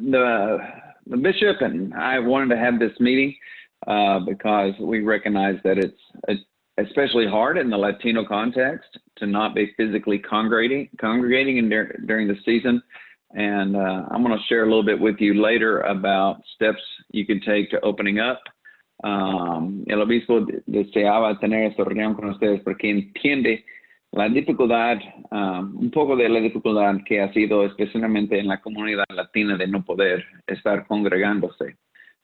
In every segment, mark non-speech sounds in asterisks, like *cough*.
the, the bishop and I wanted to have this meeting uh, because we recognize that it's especially hard in the Latino context to not be physically congregating, congregating in der, during the season. And uh, I'm going to share a little bit with you later about steps you can take to opening up. Um, el obispo deseaba tener esta reunión con ustedes porque entiende la dificultad, um, un poco de la dificultad que ha sido especialmente en la comunidad latina de no poder estar congregándose.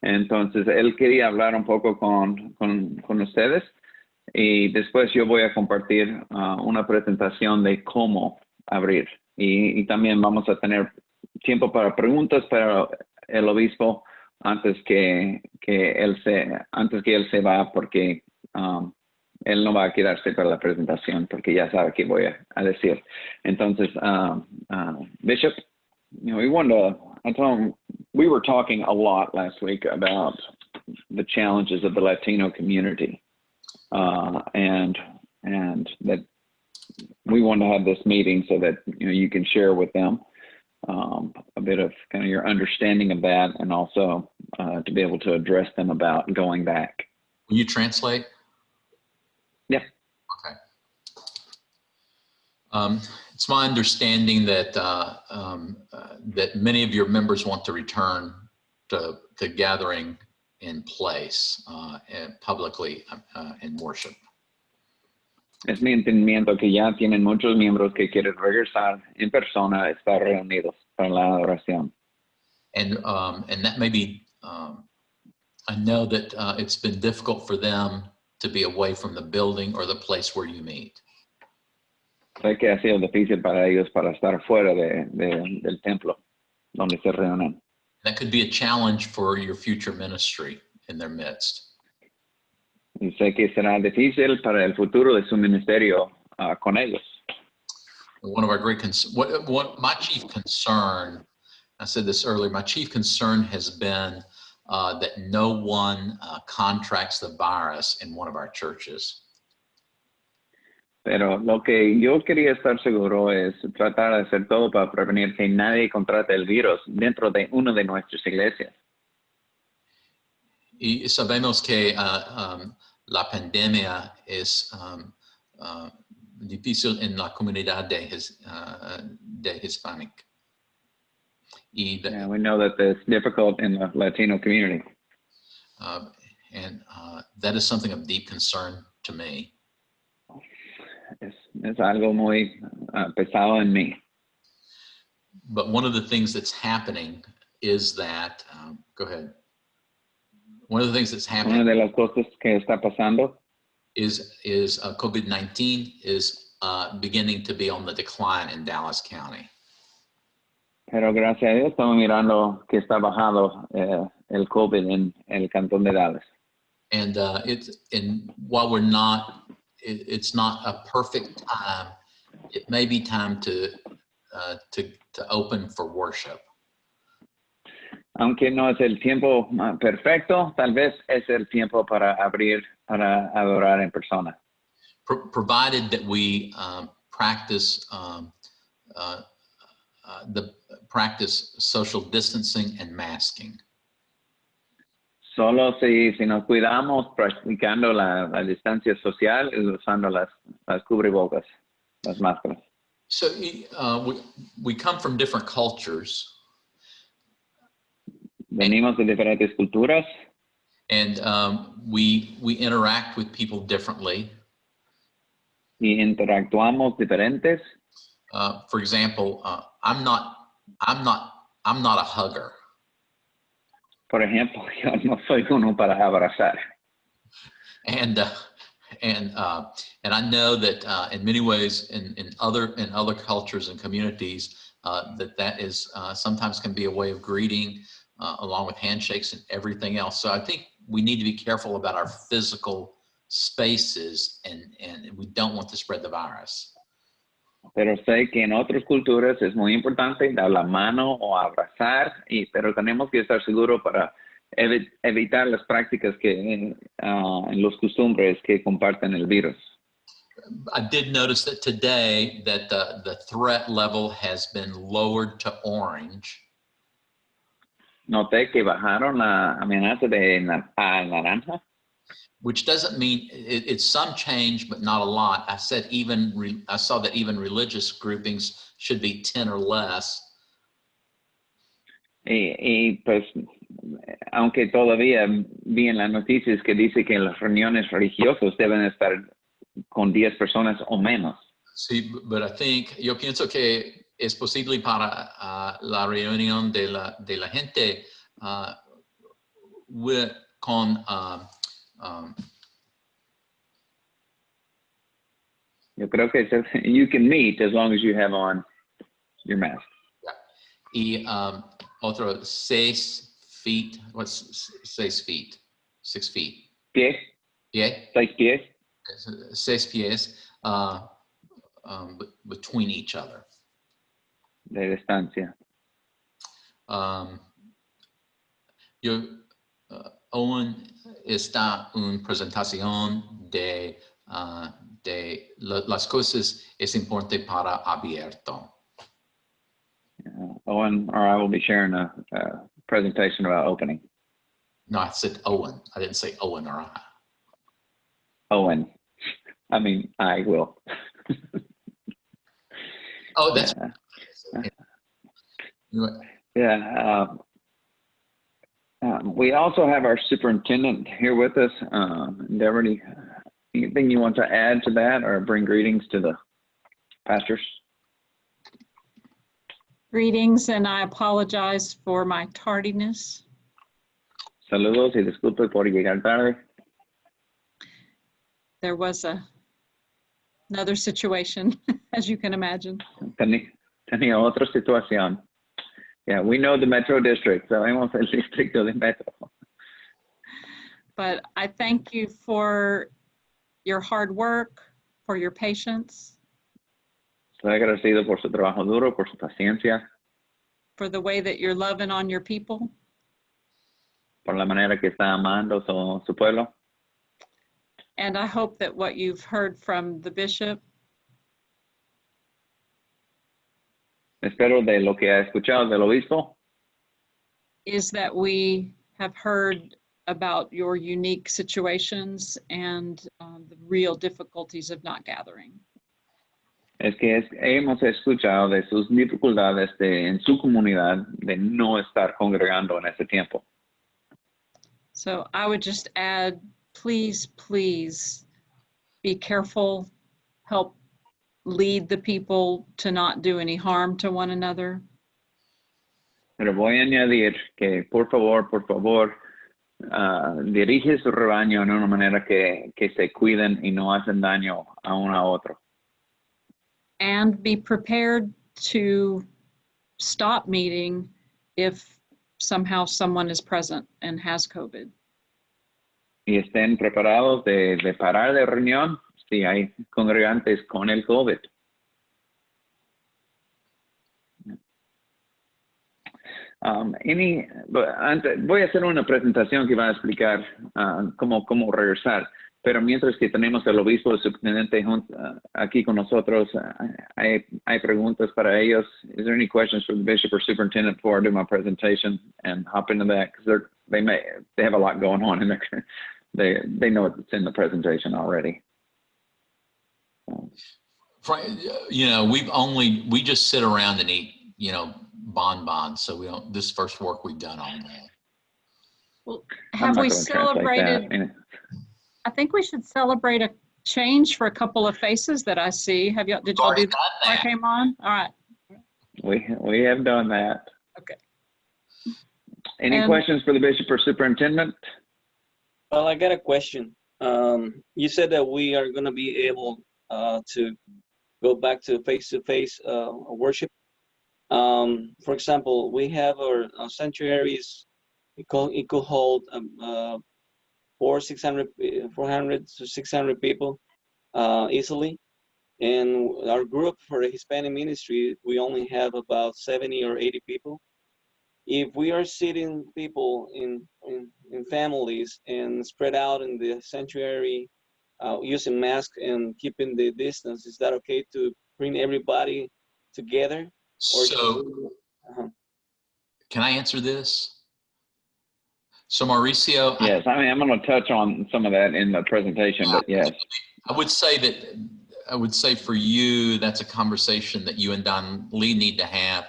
Entonces, él quería hablar un poco con, con, con ustedes y después yo voy a compartir uh, una presentación de cómo abrir. Y, y, también vamos a tener tiempo para preguntas para el obispo antes que, que él se antes que él se va porque um, él no va a quedarse para la presentación porque ya sabe qué voy a, a decir. Entonces, uh, Bishop, you know, we wanted to, I told him, we were talking a lot last week about the challenges of the Latino community. Uh, and, and that we want to have this meeting so that, you know, you can share with them um, a bit of kind of your understanding of that and also uh, to be able to address them about going back. Will you translate? Yeah. Okay. Um, it's my understanding that uh, um, uh, that many of your members want to return to, to gathering in place uh, and publicly uh, in worship. Es mi entendimiento que ya tienen muchos miembros que quieren regresar en persona a estar reunidos para la adoración. And um, and that may be um, I know that uh, it's been difficult for them to be away from the building or the place where you meet. Sé que ha sido difícil para ellos para estar fuera de, de, del templo donde se reúnen. That could be a challenge for your future ministry in their midst. Y sé que será difícil para el futuro de su ministerio uh, con ellos. One of our great concerns, what, what my chief concern, I said this earlier, my chief concern has been uh, that no one uh, contracts the virus in one of our churches. Pero lo que yo quería estar seguro es tratar de hacer todo para prevenir que nadie contrate el virus dentro de una de nuestras iglesias. Y sabemos que uh, um, la pandemia es um, uh, difícil en la comunidad de, his, uh, de Hispanic. De, yeah, we know that it's difficult in the Latino community. Uh, and uh, that is something of deep concern to me. Es, es algo muy uh, pesado en mí. But one of the things that's happening is that, um, go ahead. One of the things that's happening. Una de las cosas que está pasando. Is is uh, COVID-19 is uh, beginning to be on the decline in Dallas County. Pero gracias a Dios estamos mirando que está bajado eh, el COVID en, el cantón de Dallas. And uh, it's and while we're not, it, it's not a perfect time. It may be time to uh, to to open for worship. aunque no es el tiempo perfecto, tal vez es el tiempo para abrir, para adorar en persona. provided that we um, practice um, uh, the practice social distancing and masking. Solo si, si nos cuidamos practicando la, la distancia social y usando las, las cubrebocas, las máscaras. So uh, we, we come from different cultures. Venimos de diferentes culturas. And um, we, we interact with people differently. Y interactuamos diferentes. Uh, for example, uh, I'm not, I'm not, I'm not a hugger. Por ejemplo, *laughs* yo no soy uno para abrazar. And, uh, and, uh, and I know that uh, in many ways in, in other, in other cultures and communities, uh, that that is sometimes can be a way of greeting uh, along with handshakes and everything else. So I think we need to be careful about our physical spaces and, and we don't want to spread the virus. Pero sé que en otras culturas es muy importante dar la mano o abrazar, y, pero tenemos que estar seguros para ev evitar las prácticas que uh, en los costumbres que comparten el virus. I did notice that today that the, the threat level has been lowered to orange. noté que bajaron la amenaza de na- a naranja. Which doesn't mean it, it's some change, but not a lot. I said even re, I saw that even religious groupings should be 10 or less. Y, y, pues, aunque todavía vi en las noticias que dice que las reuniones religiosas deben estar con 10 personas o menos. Sí, but I think yo pienso que es posible para ah, la reunión de la, de la gente ah, with- con ah, um, Yo creo que se- you can meet as long as you have on your mask. Yeah. y um, otro seis feet. What's seis feet? Six feet. Pies, Yeah. seis pies. seis pies uh, um, between each other. de distancia. Um, yo, Owen está en presentación de, uh, de las cosas es importante para abierto. Uh, Owen or I will be sharing a, a presentation about opening. No, I said Owen. I didn't say Owen or I. Owen, I mean, I will. Oh, that's you- Yeah. um, um, we also have our superintendent here with us. Um, anything you want to add to that or bring greetings to the pastors? Greetings, and I apologize for my tardiness. Saludos y disculpe por llegar tarde. There was a another situation, *laughs* as you can imagine. Tenía otra situación. Yeah, we know the Metro District. Sabemos *laughs* el distrito de Metro. But I thank you for your hard work, for your patience, Estoy agradecido por su trabajo duro, por su paciencia, for the way that you're loving on your people. por la manera que está amando su, su pueblo. And I hope that what you've heard from the bishop Espero de lo que ha escuchado del obispo is that we have heard about your unique situations and um, the real difficulties of not gathering. es que es- hemos escuchado de sus dificultades de, en su comunidad de no estar congregando en ese tiempo. So I would just add, please, please be careful, help lead the people to not do any harm to one another. Pero voy a añadir que por favor, por favor, ah, dirige su rebaño una manera que, que se cuiden y no hacen daño a uno a otro. And be prepared to stop meeting if somehow someone is present and has COVID. Y estén preparados de, de parar de reunión si hay congregantes con el COVID. Um, any, antes, voy a hacer una presentación que va a explicar ah, cómo, cómo regresar, pero mientras que tenemos el obispo, el subteniente ah, aquí con nosotros, ah, hay, preguntas para ellos. Is there any questions for the bishop or superintendent before I do my presentation and hop into that? Because they may, they have a lot going on and *laughs* they, they know it's in the presentation already. So, Frank, you know, we've only, we just sit around and eat, you know, bonbons. So we don't, this first work we've done on that. I'm Have we gonna translate that. celebrated, I think we should celebrate a change for a couple of faces that I see. Have y'all, did y'all do that before I came on? All right. We, we have done that. Okay. Any And- questions for the bishop or superintendent? Well, I got a question. Um, you said that we are gonna be able, to go back to face-to-face, uh, worship. Um, for example, we have our, our sanctuaries, it could, it could hold, um, uh, four, six hundred, four hundred to six hundred people, uh, easily. And our group for the Hispanic ministry, we only have about seventy or eighty people if we are sitting people in, in, in families and spread out in the sanctuary uh, using masks and keeping the distance, is that okay to bring everybody together? Or So Uh-huh. can I answer this? So Mauricio, I- Yes, I mean, I'm going to touch on some of that in the presentation, but yes. I would say that, I would say for you, that's a conversation that you and Don Lee need to have.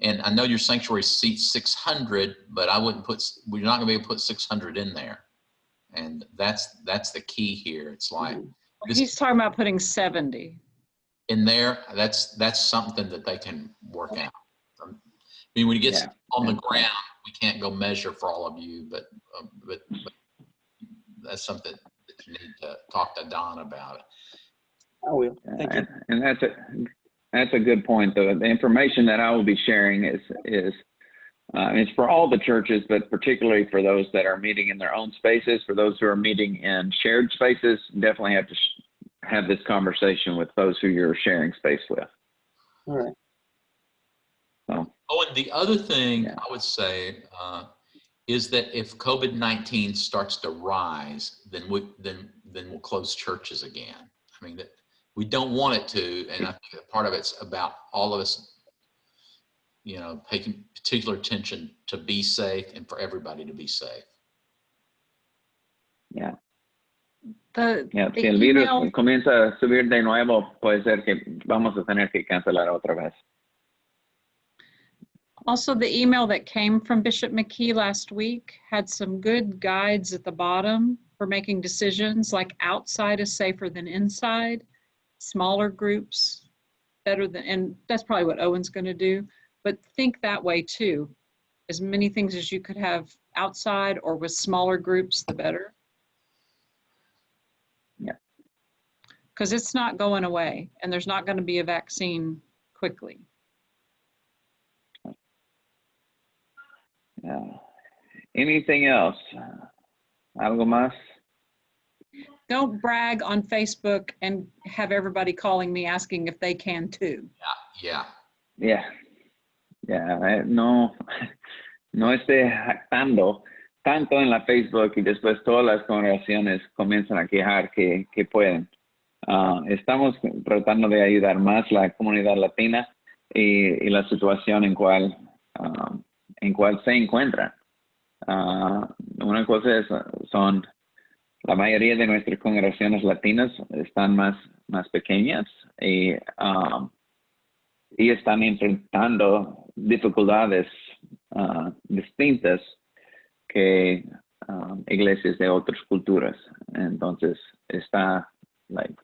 And I know your sanctuary seats 600, but I wouldn't put, we're not gonna be able to put 600 in there. And that's, that's the key here. It's like, This- He's talking about putting 70. in there, that's, that's something that they can work out. Um, I mean, when it gets Yeah, on the ground, we can't go measure for all of you, but, um, but, but that's something that you need to talk to Don about. I will. Thank you. And and that's a, that's a good point, though. The information that I will be sharing is, is, uh, it's for all the churches, but particularly for those that are meeting in their own spaces. For those who are meeting in shared spaces, definitely have to sh- have this conversation with those who you're sharing space with. All right. So, Oh, and the other thing Yeah. I would say uh, is that if COVID-19 starts to rise, then we, then, then we'll close churches again. I mean, that, we don't want it to, and I think part of it's about all of us, you know, paying particular attention to be safe and for everybody to be safe. yeah. The, Yeah, the si el virus email- comienza a subir de nuevo, puede ser que vamos a tener que cancelar otra vez. Also, the email that came from Bishop McKee last week had some good guides at the bottom for making decisions, like outside is safer than inside, smaller groups better than, and that's probably what Owen's going to do. But think that way too. As many things as you could have outside or with smaller groups, the better. Yeah. Because it's not going away and there's not going to be a vaccine quickly. Yeah. Anything else? Algo más? Don't brag on Facebook and have everybody calling me asking if they can too. Yeah, Yeah. Yeah, eh, no, no esté jactando tanto en la Facebook y después todas las congregaciones comienzan a quejar que, que pueden. Ah, estamos tratando de ayudar más la comunidad latina y, la situación en cual, ah, en cual se encuentran. Ah, una cosa es, son, la mayoría de nuestras congregaciones latinas están más, más pequeñas y y están enfrentando dificultades ah, distintas que ah, iglesias de otras culturas. Entonces, está, like,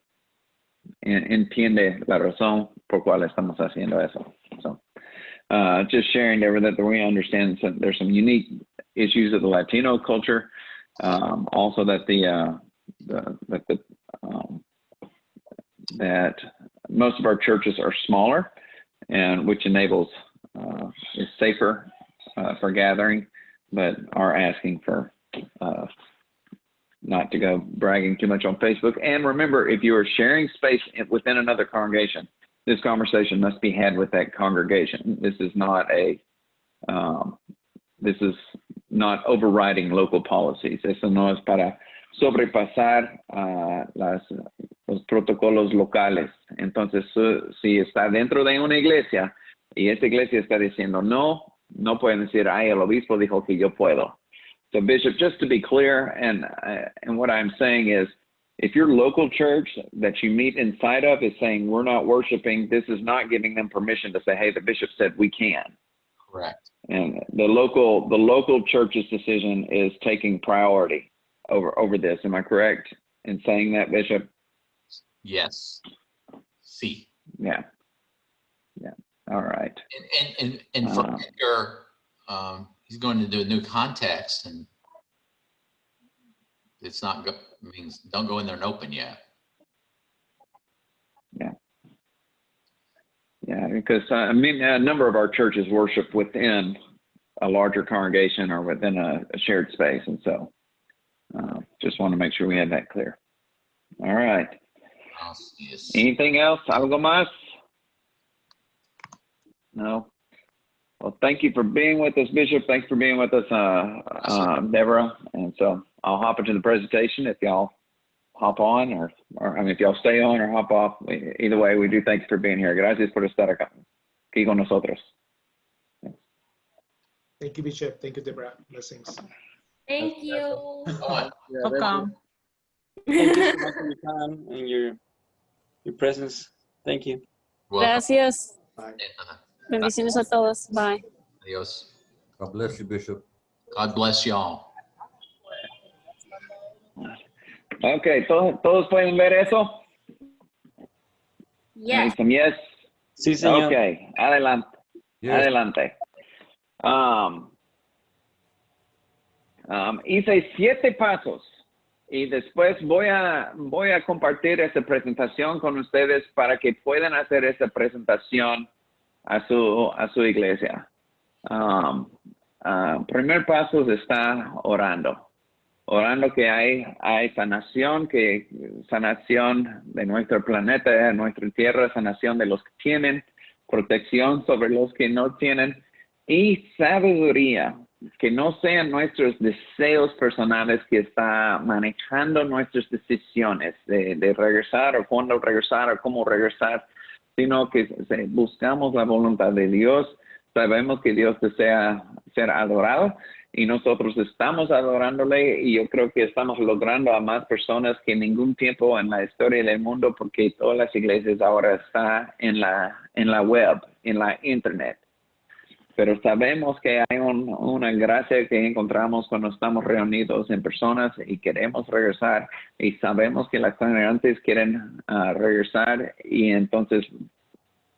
en- entiende la razón por cual estamos haciendo eso. So, uh, just sharing there that we understand some, there's some unique issues of the Latino culture. Um, also that the, uh, the, that the, um, that most of our churches are smaller and which enables uh, is safer uh, for gathering, but are asking for uh, not to go bragging too much on Facebook. And remember, if you are sharing space within another congregation, this conversation must be had with that congregation. This is not a um, this is not overriding local policies. Eso no es para sobrepasar ah, las, los protocolos locales. Entonces, su- si está dentro de una iglesia y esta iglesia está diciendo no, no pueden decir, ay, el obispo dijo que yo puedo. So, Bishop, just to be clear, and uh, and what I'm saying is, if your local church that you meet inside of is saying we're not worshiping, this is not giving them permission to say, hey, the bishop said we can. correct. And the local the local church's decision is taking priority over over this. Am I correct in saying that, Bishop? Yes. See. Yeah. Yeah. All right. And, and, and, and for Uh, Edgar, um, he's going to do a new context and it's not, go means don't go in there and open yet. Yeah, Yeah, because uh, I mean, a number of our churches worship within a larger congregation or within a, a shared space, and so uh, just want to make sure we have that clear. All right. Así es. Anything else? ¿Algo más? No. Well, thank you for being with us, Bishop. Thanks for being with us, uh, uh, Deborah. And so I'll hop into the presentation if y'all hop on or, or I mean, if y'all stay on or hop off. Either way, we do thank you for being here. Gracias por estar acá, aquí con nosotros. Thank you, Bishop. Thank you, Deborah. Blessings. Thank you. Oh, Welcome. Thank you so much for your time and your, your presence. Thank you. welcome. Gracias. Uh, Bendiciones a todos. Bye. Adios. God bless you, Bishop. God bless y'all. Ok, ¿todos, ¿todos pueden ver eso? Yes. Yes. Sí, señor. Ok, adelante. Yes. Adelante. Um, um, hice siete pasos y después voy a, voy a compartir esta presentación con ustedes para que puedan hacer esa presentación a su, a su iglesia. Um, ah, primer paso está orando. Orando que hay, hay sanación, que sanación de nuestro planeta, de nuestra tierra, sanación de los que tienen, protección sobre los que no tienen y sabiduría, que no sean nuestros deseos personales que está manejando nuestras decisiones de, regresar o cuándo regresar o cómo regresar, sino que buscamos la voluntad de Dios, sabemos que Dios desea ser adorado y nosotros estamos adorándole y yo creo que estamos logrando a más personas que en ningún tiempo en la historia del mundo porque todas las iglesias ahora están en la, en la web, en la internet. Pero sabemos que hay un- una gracia que encontramos cuando estamos reunidos en personas y queremos regresar y sabemos que las congregantes quieren ah, regresar y entonces,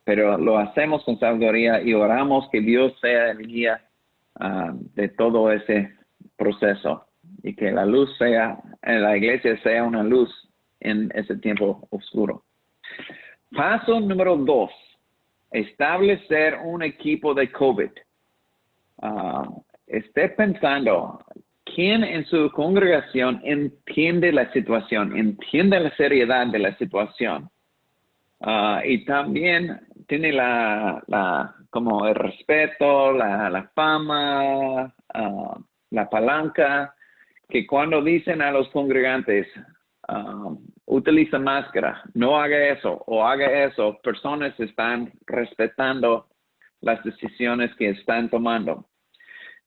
pero lo hacemos con sabiduría y oramos que Dios sea el guía ah, de todo ese proceso y que la luz sea, la iglesia sea una luz en ese tiempo oscuro. Paso número dos, establecer un equipo de COVID. Ah, esté pensando, ¿quién en su congregación entiende la situación, entiende la seriedad de la situación? Ah, y también tiene la, como el respeto, la, la fama, ah, la palanca, que cuando dicen a los congregantes, utiliza máscara, no haga eso o haga eso, personas están respetando las decisiones que están tomando.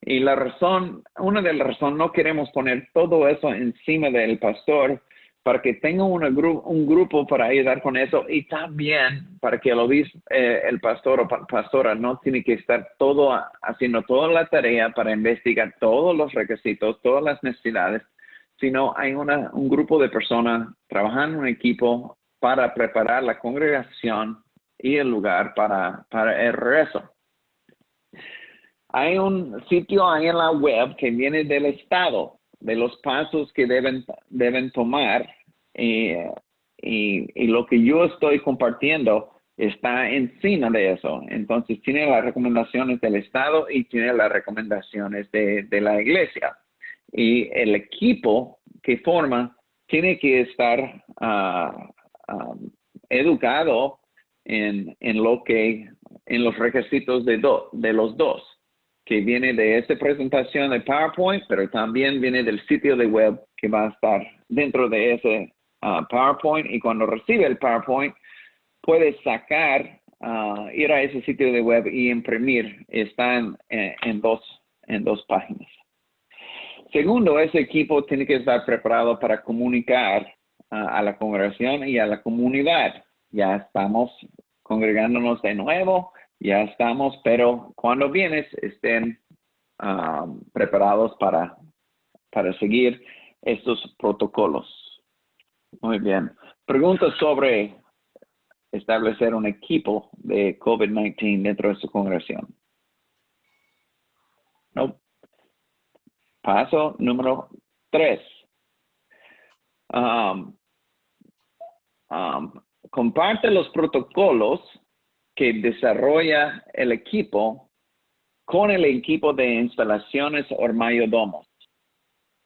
Y la razón, una de las razones, no queremos poner todo eso encima del pastor para que tenga una un grupo para ayudar con eso y también para que el eh, el pastor o pa- pastora no tiene que estar todo haciendo toda la tarea para investigar todos los requisitos, todas las necesidades, sino hay un grupo de personas trabajando en equipo para preparar la congregación y el lugar para, para el rezo. Hay un sitio ahí en la web que viene del Estado, de los pasos que deben, deben tomar y, y lo que yo estoy compartiendo está encima de eso. Entonces tiene las recomendaciones del Estado y tiene las recomendaciones de, de la iglesia. Y el equipo que forma tiene que estar ah, ah, educado en, en lo que, en los requisitos de, do- de los dos que viene de esta presentación de PowerPoint, pero también viene del sitio de web que va a estar dentro de ese ah, PowerPoint y cuando recibe el PowerPoint puede sacar, ah, ir a ese sitio de web y imprimir. Está en, en- en dos, en dos páginas. Segundo, ese equipo tiene que estar preparado para comunicar ah, a la congregación y a la comunidad. Ya estamos congregándonos de nuevo, ya estamos, pero cuando vienes estén ah, preparados para, para seguir estos protocolos. Muy bien. Preguntas sobre establecer un equipo de COVID-19 dentro de su congregación. No. Paso número tres. Um, um, comparte los protocolos que desarrolla el equipo con el equipo de instalaciones o mayordomos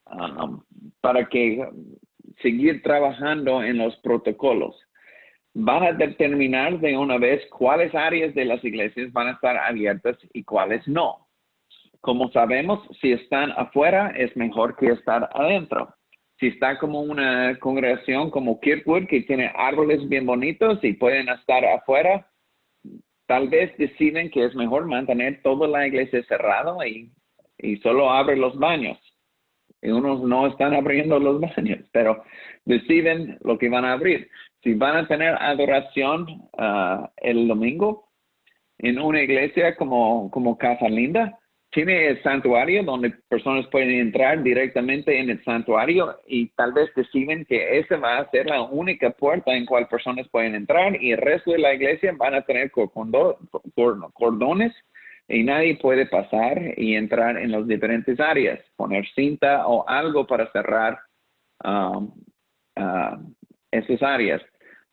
um, para que seguir trabajando en los protocolos. Van a determinar de una vez cuáles áreas de las iglesias van a estar abiertas y cuáles no. Como sabemos, si están afuera es mejor que estar adentro. Si está como una congregación como Kirkwood que tiene árboles bien bonitos y pueden estar afuera, tal vez deciden que es mejor mantener toda la iglesia cerrada y, y solo abre los baños. y unos no están abriendo los *laughs* baños, pero deciden lo que van a abrir. Si van a tener adoración ah, el domingo en una iglesia como, como Casa Linda, tiene el santuario donde personas pueden entrar directamente en el santuario y tal vez deciden que esa va a ser la única puerta en cual personas pueden entrar y el resto de la iglesia van a tener cordones y nadie puede pasar y entrar en las diferentes áreas, poner cinta o algo para cerrar um, uh, esas áreas.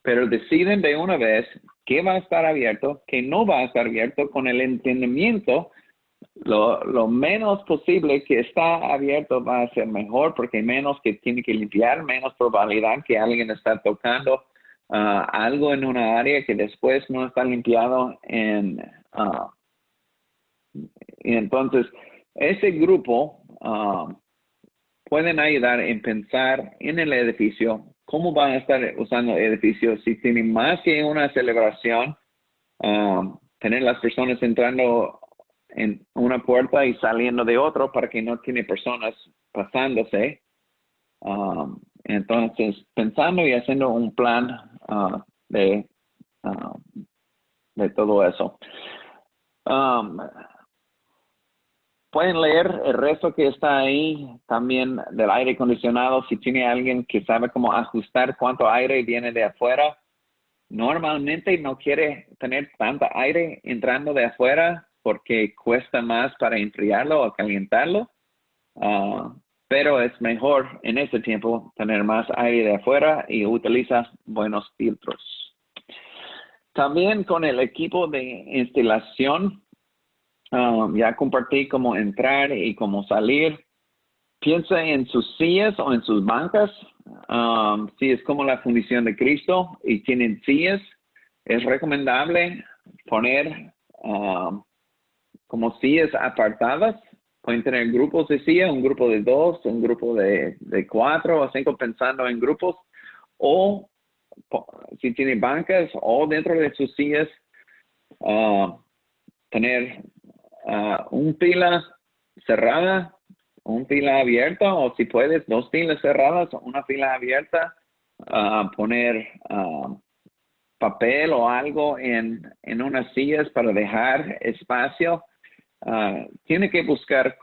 Pero deciden de una vez qué va a estar abierto, qué no va a estar abierto con el entendimiento lo, menos posible que está abierto va a ser mejor porque menos que tiene que limpiar, menos probabilidad que alguien está tocando ah, algo en una área que después no está limpiado en uh, y entonces ese grupo uh, pueden ayudar en pensar en el edificio cómo van a estar usando el edificio si tienen más que una celebración tener las personas entrando en una puerta y saliendo de otro para que no tiene personas pasándose. Um, entonces, pensando y haciendo un plan uh, de, um, de todo eso. Um, pueden leer el resto que está ahí también del aire acondicionado. Si tiene alguien que sabe cómo ajustar cuánto aire viene de afuera, normalmente no quiere tener tanta aire entrando de afuera porque cuesta más para enfriarlo o calentarlo. Ah, pero es mejor en este tiempo tener más aire de afuera y utiliza buenos filtros. También con el equipo de instalación, ah, ya compartí cómo entrar y cómo salir. Piensa en sus sillas o en sus bancas. Ah, si es como la fundición de Cristo y tienen sillas, es recomendable poner como sillas apartadas. Pueden tener grupos de sillas, un grupo de dos, un grupo de, cuatro o cinco pensando en grupos. O si tiene bancas o dentro de sus sillas, ah, tener uh, un fila cerrada, un fila abierta o si puedes dos filas cerradas, una fila abierta, uh, poner papel o algo en, en unas sillas para dejar espacio Ah, tiene que buscar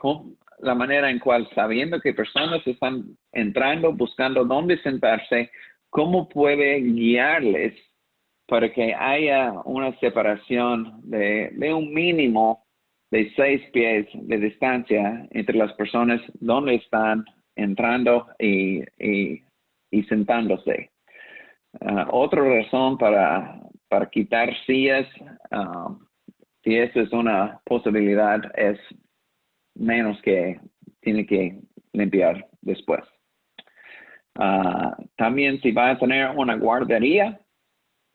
la manera en cual, sabiendo que personas están entrando, buscando dónde sentarse, cómo puede guiarles para que haya una separación de, un mínimo de seis pies de distancia entre las personas donde están entrando y, sentándose. Ah, otra razón para, para quitar sillas ah, si eso es una posibilidad, es menos que tiene que limpiar después. Ah, también si va a tener una guardería,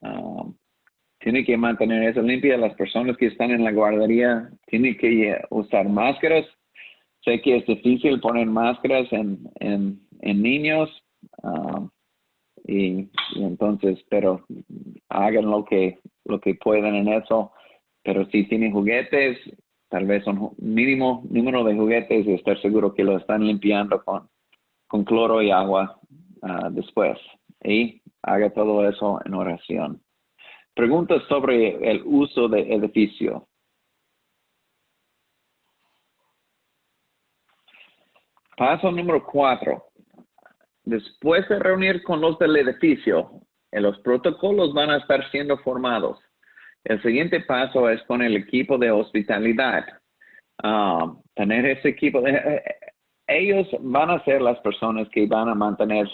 ah, tiene que mantener eso limpia. Las personas que están en la guardería tienen que usar máscaras. Sé que es difícil poner máscaras en, en, niños. Ah, y, y, entonces, pero hagan lo que, lo que puedan en eso. Pero si tienen juguetes, tal vez un mínimo número de juguetes y estar seguro que lo están limpiando con, con cloro y agua ah, después. Y haga todo eso en oración. Preguntas sobre el uso del edificio. Paso número cuatro. Después de reunir con los del edificio, los protocolos van a estar siendo formados. El siguiente paso es con el equipo de hospitalidad. Ah, tener ese equipo, de, eh, ellos van a ser las personas que van a mantener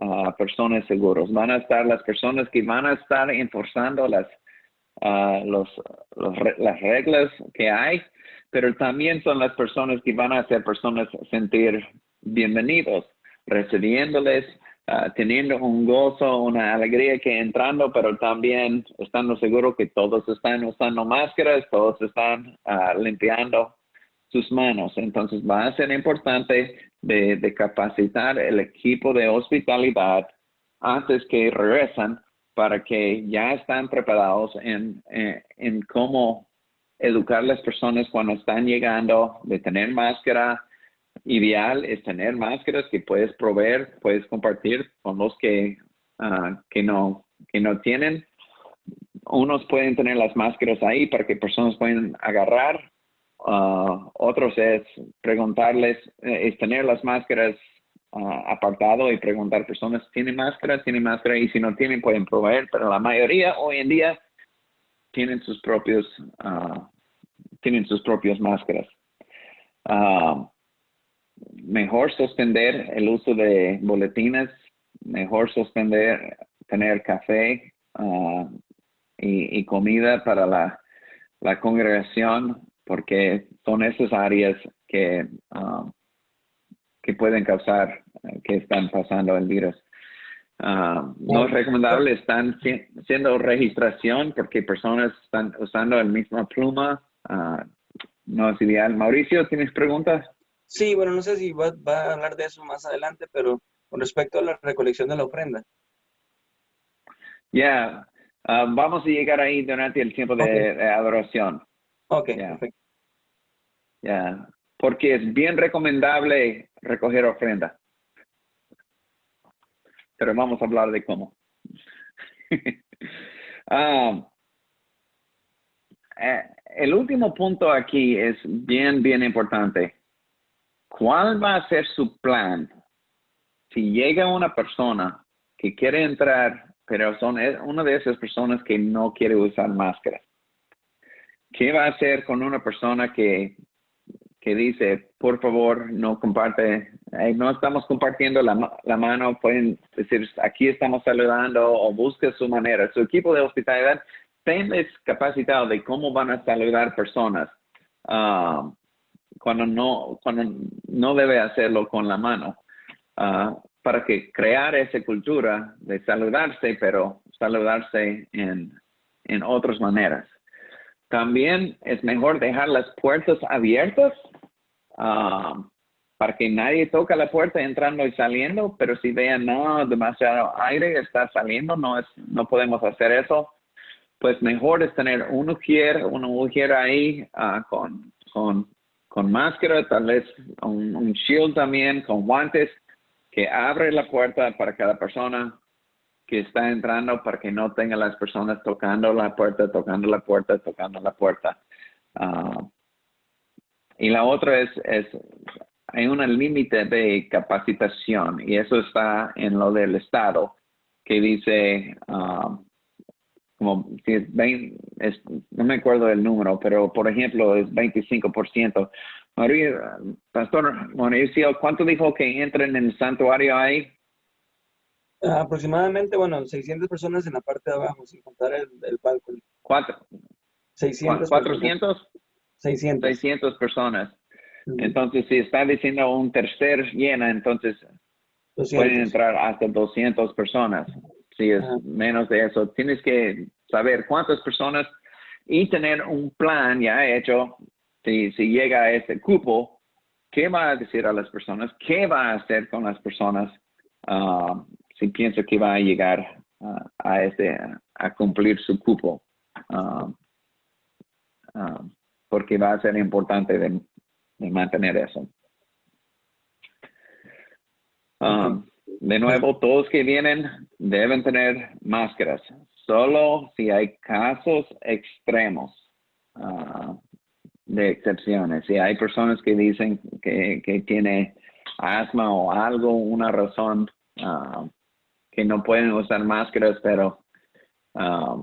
a ah, personas seguros, van a estar las personas que van a estar enforzando las, los, las reglas que hay, pero también son las personas que van a hacer personas sentir bienvenidos, recibiéndoles, Ah, teniendo un gozo, una alegría que entrando, pero también estando seguro que todos están usando máscaras, todos están ah, limpiando sus manos. Entonces va a ser importante de, capacitar el equipo de hospitalidad antes que regresan para que ya están preparados en, en, en cómo educar a las personas cuando están llegando, de tener máscara, ideal es tener máscaras que puedes proveer, puedes compartir con los que, ah, que, no, que no tienen. Unos pueden tener las máscaras ahí para que personas puedan agarrar. Ah, otros es preguntarles, eh, es tener las máscaras ah, apartado y preguntar a personas, ¿tienen máscara? ¿Tienen máscara? Y si no tienen, pueden proveer. Pero la mayoría hoy en día tienen sus propios, tienen sus propias máscaras mejor suspender el uso de boletines, mejor suspender tener café ah, y, comida para la, congregación, porque son esas áreas que, ah, que pueden causar que están pasando el virus. Ah, no es recomendable, están siendo registración porque personas están usando la misma pluma. no es ideal. Mauricio, ¿tienes preguntas? Sí, bueno, no sé si va, a hablar de eso más adelante, pero con respecto a la recolección de la ofrenda. Ya, ah, vamos a llegar ahí durante el tiempo de, adoración. Ok, perfecto. Ya, porque es bien recomendable recoger ofrenda. Pero vamos a hablar de cómo. *laughs* Ah, eh, el último punto aquí es bien, bien importante. ¿Cuál va a ser su plan si llega una persona que quiere entrar, pero son una de esas personas que no quiere usar máscara? ¿Qué va a hacer con una persona que, que dice, por favor, no comparte, no estamos compartiendo la, la, mano, pueden decir, aquí estamos saludando o busque su manera. Su equipo de hospitalidad está capacitado de cómo van a saludar personas. Ah, cuando no, cuando no debe hacerlo con la mano, ah, para que crear esa cultura de saludarse, pero saludarse en, en otras maneras. También es mejor dejar las puertas abiertas ah, para que nadie toque la puerta entrando y saliendo, pero si vean, no, demasiado aire está saliendo, no, es, no podemos hacer eso, pues mejor es tener un ujier, un ujier ahí ah, con, con con máscara, tal vez un, shield también, con guantes, que abre la puerta para cada persona que está entrando para que no tenga las personas tocando la puerta, tocando la puerta, tocando la puerta. Ah, y la otra es, es hay un límite de capacitación y eso está en lo del Estado que dice, ah, como si es 20, no me acuerdo del número, pero por ejemplo es 25%. María, Pastor Mauricio, ¿cuánto dijo que entran en el santuario ahí? aproximadamente, bueno, 600 personas en la parte de abajo, sin contar el, el. ¿Cuánto? 600. ¿400? 600. 600 personas. Entonces, si está diciendo un tercer llena, entonces pueden entrar hasta 200 personas si es menos de eso. Tienes que saber cuántas personas y tener un plan ya hecho. Si, si llega a ese cupo, ¿qué va a decir a las personas? ¿Qué va a hacer con las personas ah, si piensa que va a llegar ah, a, este, a cumplir su cupo? Ah, porque va a ser importante de, mantener eso. De nuevo, todos que vienen deben tener máscaras, solo si hay casos extremos ah, de excepciones. Si hay personas que dicen que, que tiene asma o algo, una razón ah, que no pueden usar máscaras, pero ah,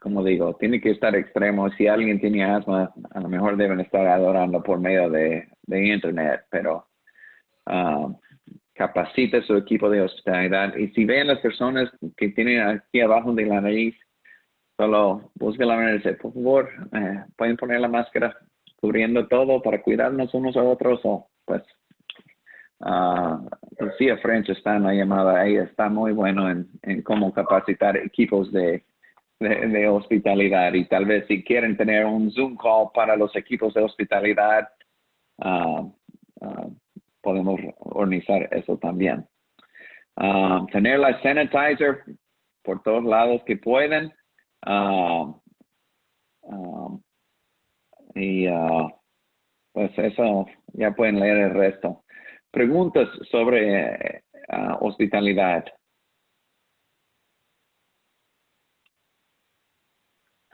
como digo, tiene que estar extremo. Si alguien tiene asma, a lo mejor deben estar adorando por medio de, de internet, pero capacita su equipo de hospitalidad. Y si ven las personas que tienen aquí abajo de la nariz, solo busquen la manera de por favor, eh, pueden poner la máscara cubriendo todo para cuidarnos unos a otros o pues uh, Lucía French está en la llamada, ahí está muy bueno en, en cómo capacitar equipos de, de, hospitalidad y tal vez si quieren tener un Zoom call para los equipos de hospitalidad, uh, uh, podemos organizar eso también. Ah, tener la sanitizer por todos lados que pueden. Ah, ah, y pues eso ya pueden leer el resto. Preguntas sobre hospitalidad.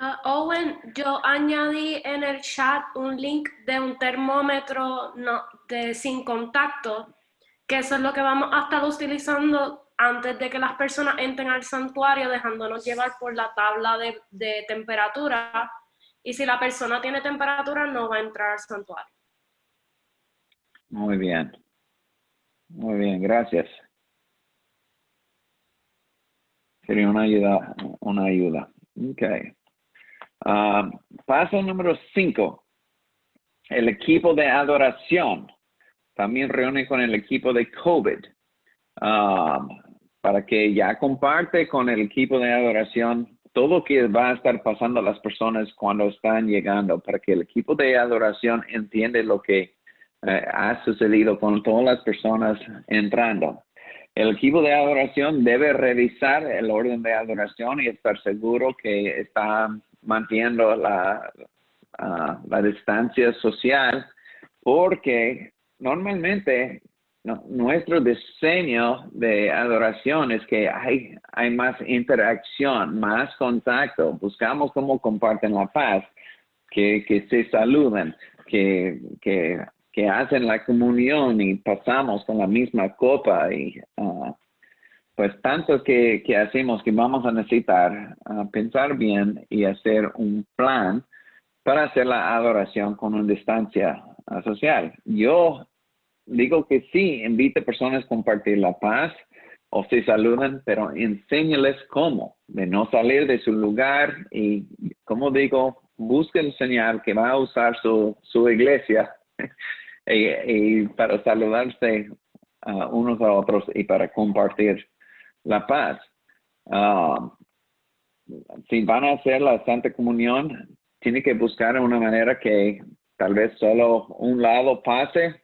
Ah, Owen, yo añadí en el chat un link de un termómetro no, de sin contacto, que eso es lo que vamos a estar utilizando antes de que las personas entren al santuario, dejándonos llevar por la tabla de, de temperatura. Y si la persona tiene temperatura, no va a entrar al santuario. Muy bien. Muy bien, gracias. Sería una ayuda, una ayuda. Okay. Ah, paso número cinco. El equipo de adoración también reúne con el equipo de COVID ah, para que ya comparte con el equipo de adoración todo lo que va a estar pasando a las personas cuando están llegando, para que el equipo de adoración entiende lo que eh, ha sucedido con todas las personas entrando. El equipo de adoración debe revisar el orden de adoración y estar seguro que está manteniendo la, ah, la distancia social, porque normalmente nuestro diseño de adoración es que hay, hay más interacción, más contacto. Buscamos cómo comparten la paz, que, que se saluden, que, que, que, hacen la comunión y pasamos con la misma copa y ah, pues tanto que, hacemos que vamos a necesitar ah, pensar bien y hacer un plan para hacer la adoración con una distancia ah, social. Yo digo que sí, invite personas a compartir la paz o se saludan, pero enséñales cómo, de no salir de su lugar y, como digo, busque el señal que va a usar su, su iglesia *laughs* y, para saludarse unos a otros y para compartir la paz. Ah, si van a hacer la Santa Comunión, tiene que buscar una manera que tal vez solo un lado pase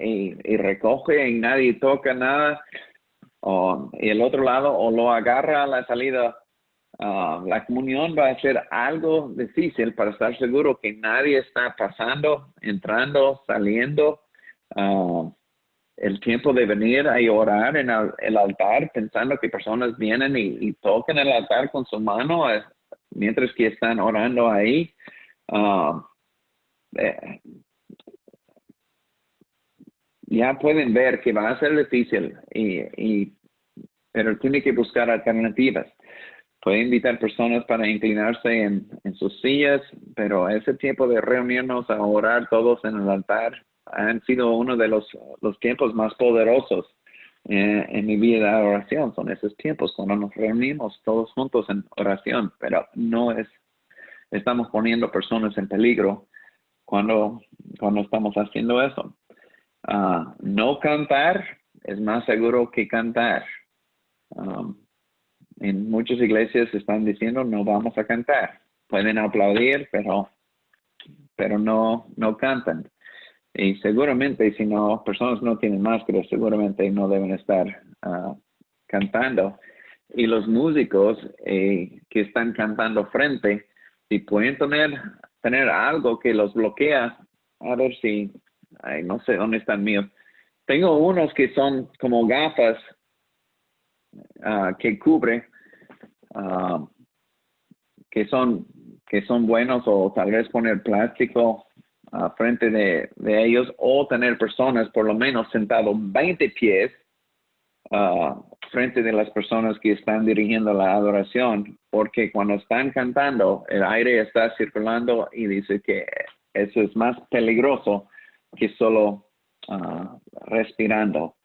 y, recoge y nadie toca nada, o, y el otro lado o lo agarra a la salida. Ah, la comunión va a ser algo difícil para estar seguro que nadie está pasando, entrando, saliendo. Uh, el tiempo de venir a orar en el, altar pensando que personas vienen y, tocan el altar con su mano eh, mientras que están orando ahí. Uh, eh, ya pueden ver que va a ser difícil, y, y, pero tiene que buscar alternativas. Puede invitar personas para inclinarse en, en sus sillas, pero ese tiempo de reunirnos a orar todos en el altar han sido uno de los, los tiempos más poderosos eh, en mi vida de oración. Son esos tiempos cuando nos reunimos todos juntos en oración, pero no es, estamos poniendo personas en peligro cuando, cuando estamos haciendo eso. Ah, no cantar es más seguro que cantar. Um, en muchas iglesias están diciendo no vamos a cantar. Pueden aplaudir, pero, pero no, no cantan. Y seguramente si no, personas no tienen máscara, seguramente no deben estar ah, cantando. Y los músicos eh, que están cantando frente, si pueden tener, tener algo que los bloquea, a ver si Ay, no sé dónde están míos. Tengo unos que son como gafas ah, que cubre, ah, que son que son buenos o tal vez poner plástico uh, frente de, ellos o tener personas por lo menos sentado 20 pies frente de las personas que están dirigiendo la adoración, porque cuando están cantando el aire está circulando y dice que eso es más peligroso que solo ah, respirando.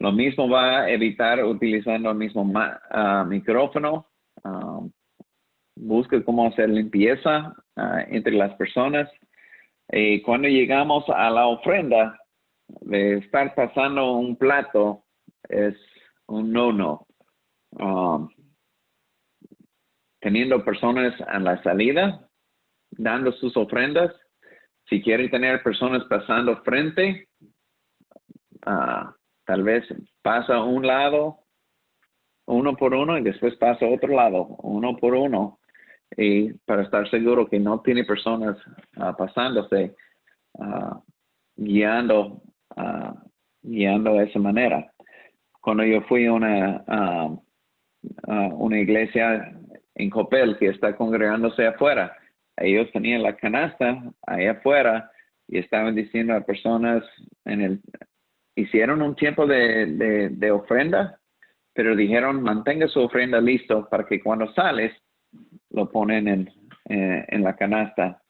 Lo mismo va a evitar utilizando el mismo uh, micrófono. Uh, busca cómo hacer limpieza entre las personas. Y cuando llegamos a la ofrenda, de estar pasando un plato es un no-no. teniendo personas a la salida, dando sus ofrendas, si quieren tener personas pasando frente, uh, tal vez pasa un lado, uno por uno, y después pasa otro lado, uno por uno. Y para estar seguro que no tiene personas uh, pasándose, ah, guiando, ah, guiando de esa manera. Cuando yo fui a una, una iglesia en Copel que está congregándose afuera, ellos tenían la canasta ahí afuera y estaban diciendo a personas hicieron un tiempo de, de, de ofrenda, pero dijeron mantenga su ofrenda listo para que cuando sales lo ponen en, eh, en la canasta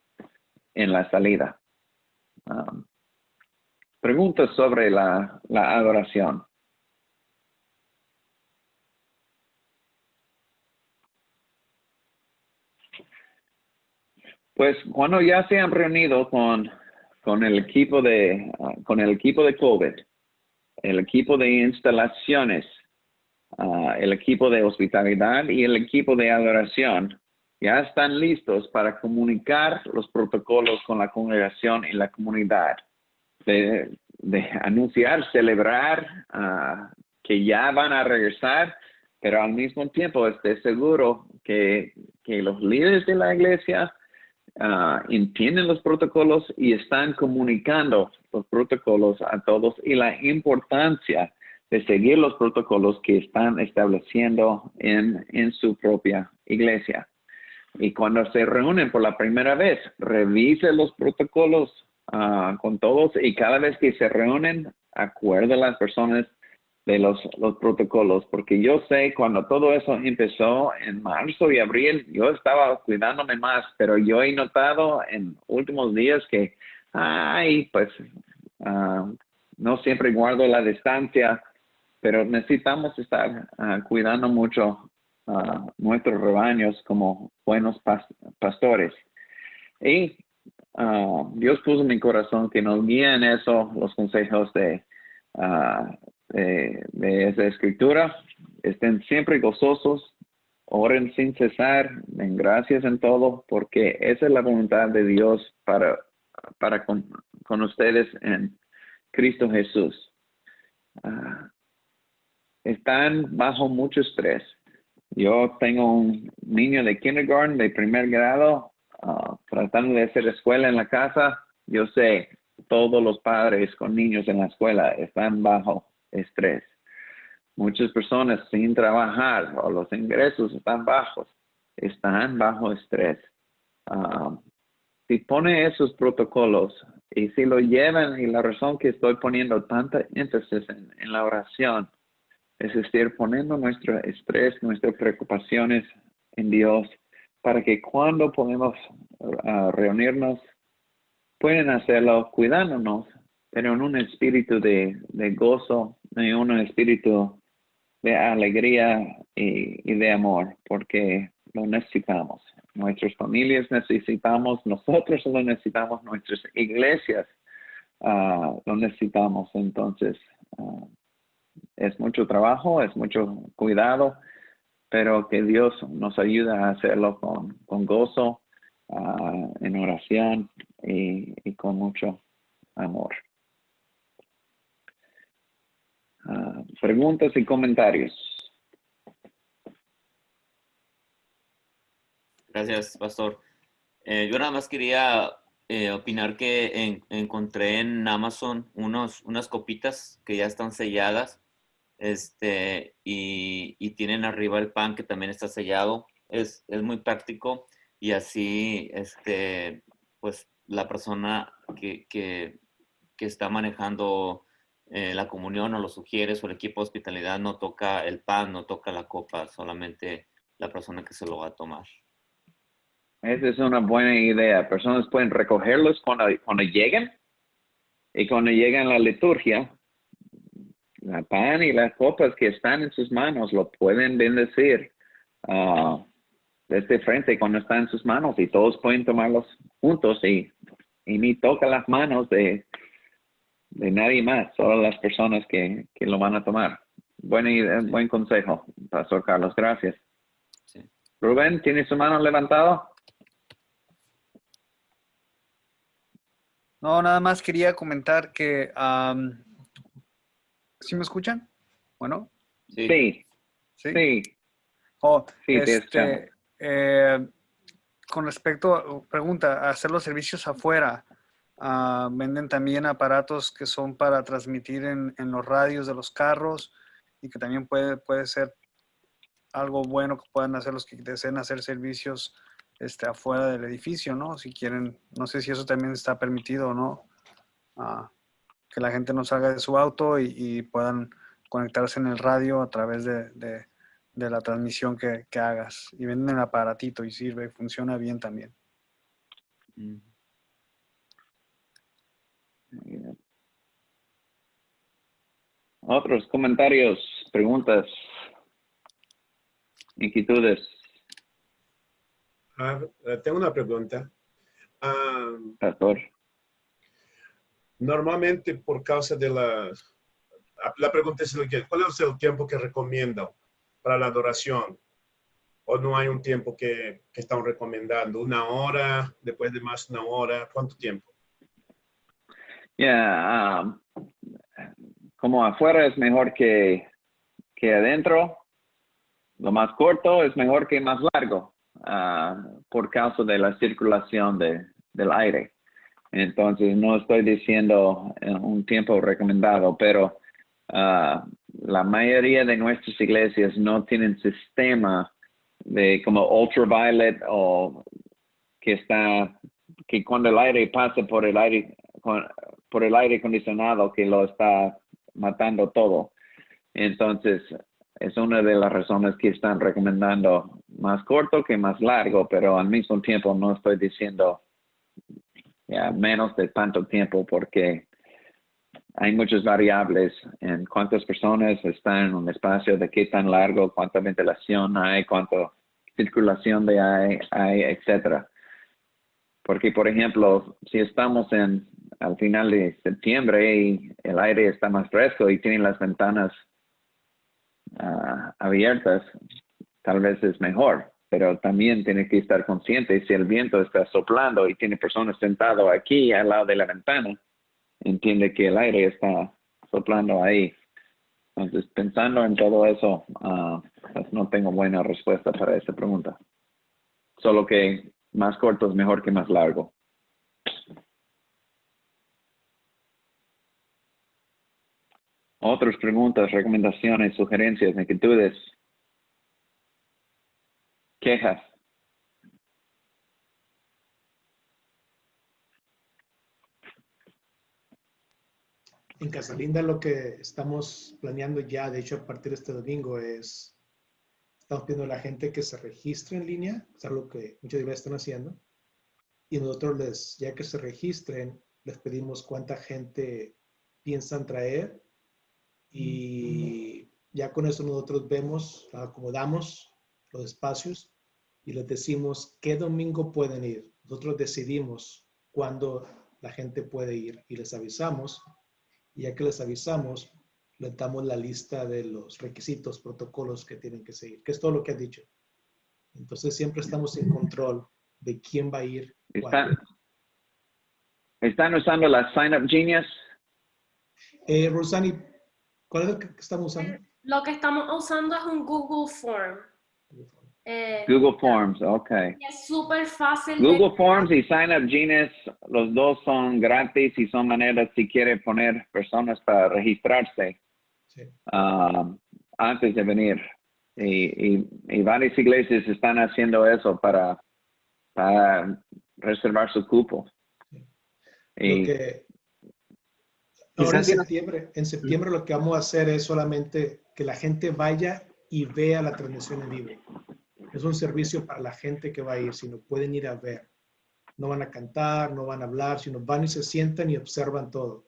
en la salida. Um, preguntas sobre la, la adoración. Pues cuando ya se han reunido con, con el equipo de ah, con el equipo de COVID, el equipo de instalaciones, ah, el equipo de hospitalidad y el equipo de adoración, ya están listos para comunicar los protocolos con la congregación y la comunidad, de, anunciar, celebrar ah, que ya van a regresar, pero al mismo tiempo esté seguro que, que los líderes de la iglesia ah, entienden los protocolos y están comunicando los protocolos a todos y la importancia de seguir los protocolos que están estableciendo en, en su propia iglesia. Y cuando se reúnen por la primera vez, revise los protocolos ah, con todos y cada vez que se reúnen, acuerde a las personas de los, los protocolos, porque yo sé cuando todo eso empezó en marzo y abril, yo estaba cuidándome más, pero yo he notado en últimos días que, ay, pues ah, no siempre guardo la distancia, pero necesitamos estar ah, cuidando mucho a nuestros rebaños como buenos pastores. Y ah, Dios puso en mi corazón que nos guíen eso, los consejos de, de, de, esa escritura. Estén siempre gozosos, oren sin cesar, den gracias en todo, porque esa es la voluntad de Dios para, para con, con ustedes en Cristo Jesús. Están bajo mucho estrés yo tengo un niño de kindergarten, de primer grado, ah, tratando de hacer escuela en la casa. Yo sé, todos los padres con niños en la escuela están bajo estrés. Muchas personas sin trabajar o los ingresos están bajos, están bajo estrés. Ah, si pone esos protocolos y si lo llevan, y la razón que estoy poniendo tanta énfasis en la oración, es decir, poniendo nuestro estrés, nuestras preocupaciones en Dios, para que cuando podemos uh, reunirnos, pueden hacerlo cuidándonos, pero en un espíritu de, gozo, en un espíritu de alegría y, de amor, porque lo necesitamos. Nuestras familias necesitamos, nosotros lo necesitamos, nuestras iglesias uh, lo necesitamos. Entonces, uh, es mucho trabajo, es mucho cuidado, pero que Dios nos ayude a hacerlo con, con gozo, uh, en oración y, y, con mucho amor. Uh, preguntas y comentarios. Gracias, Pastor. Eh, yo nada más quería eh, opinar que en, encontré en Amazon unos, unas copitas que ya están selladas este, y, y, tienen arriba el pan que también está sellado. Es, es muy práctico y así, este, pues la persona que, que, que está manejando eh, la comunión o los sugieres o el equipo de hospitalidad no toca el pan, no toca la copa, solamente la persona que se lo va a tomar. Esa es una buena idea. Personas pueden recogerlos cuando, cuando lleguen y cuando llegan a la liturgia, la pan y las copas que están en sus manos lo pueden bendecir uh, desde frente cuando están en sus manos y todos pueden tomarlos juntos y, y ni toca las manos de, de nadie más, solo las personas que, que lo van a tomar. Buen, buen consejo, Pastor Carlos, gracias. Sí. Rubén, ¿tiene su mano levantada? No, nada más quería comentar que um, ¿Sí me escuchan? Bueno. Sí. Sí. Sí. Oh, este, eh, con respecto, pregunta, hacer los servicios afuera, Ah, venden también aparatos que son para transmitir en, en los radios de los carros y que también puede, puede ser algo bueno que puedan hacer los que deseen hacer servicios este, afuera del edificio, ¿no? Si quieren, no sé si eso también está permitido o no, ah, que la gente no salga de su auto y, y puedan conectarse en el radio a través de, de- de la transmisión que, que hagas. Y venden el aparatito y sirve, funciona bien también. Mm. Bien. Otros comentarios, preguntas, inquietudes, Ah, tengo una pregunta. Ah, pastor. Normalmente por causa de la... La pregunta es, ¿cuál es el tiempo que recomiendan para la adoración? ¿O no hay un tiempo que, que están recomendando? ¿Una hora? ¿Después de más una hora? ¿Cuánto tiempo? Um, como afuera es mejor que, que adentro, lo más corto es mejor que más largo, ah, por causa de la circulación de, del aire. Entonces, no estoy diciendo eh, un tiempo recomendado, pero ah, la mayoría de nuestras iglesias no tienen sistema de como ultraviolet o que está, que cuando el aire pasa por el aire, por el aire acondicionado que lo está matando todo. Entonces, es una de las razones que están recomendando más corto que más largo, pero al mismo tiempo no estoy diciendo ya menos de tanto tiempo porque hay muchas variables en cuántas personas están en un espacio, de qué tan largo, cuánta ventilación hay, cuánta circulación de hay, hay etcétera. Porque, por ejemplo, si estamos en al final de septiembre y el aire está más fresco y tienen las ventanas ah, abiertas, tal vez es mejor. Pero también tiene que estar consciente si el viento está soplando y tiene personas sentadas aquí al lado de la ventana, entiende que el aire está soplando ahí. Entonces, pensando en todo eso, ah, pues no tengo buena respuesta para esta pregunta. Solo que más corto es mejor que más largo. Otras preguntas, recomendaciones, sugerencias, inquietudes, quejas. En Casalinda lo que estamos planeando ya, de hecho a partir de este domingo, es, estamos pidiendo a la gente que se registre en línea, es algo que muchas iglesias están haciendo, y nosotros les, ya que se registren, les pedimos cuánta gente piensan traer y ya con eso nosotros vemos, acomodamos los espacios y les decimos qué domingo pueden ir. Nosotros decidimos cuándo la gente puede ir y les avisamos. Y ya que les avisamos, les damos la lista de los requisitos, protocolos que tienen que seguir, que es todo lo que has dicho. Entonces siempre estamos en control de quién va a ir. ¿Están. ¿Están usando la Sign Up Genius? Eh, Rosani, ¿cuál es el que estamos usando? Lo que estamos usando es un Google Form. Eh, Google Forms, ok. y es súper fácil. de- Google Forms y Sign Up Genius, los dos son gratis y son maneras si quiere poner personas para registrarse Sí. ah, antes de venir. Y, y, y varias iglesias están haciendo eso para, para reservar su cupo. Y que- ahora en septiembre, en septiembre lo que vamos a hacer es solamente que la gente vaya y vea la transmisión en vivo. Es un servicio para la gente que va a ir, sino pueden ir a ver. No van a cantar, no van a hablar, sino van y se sientan y observan todo.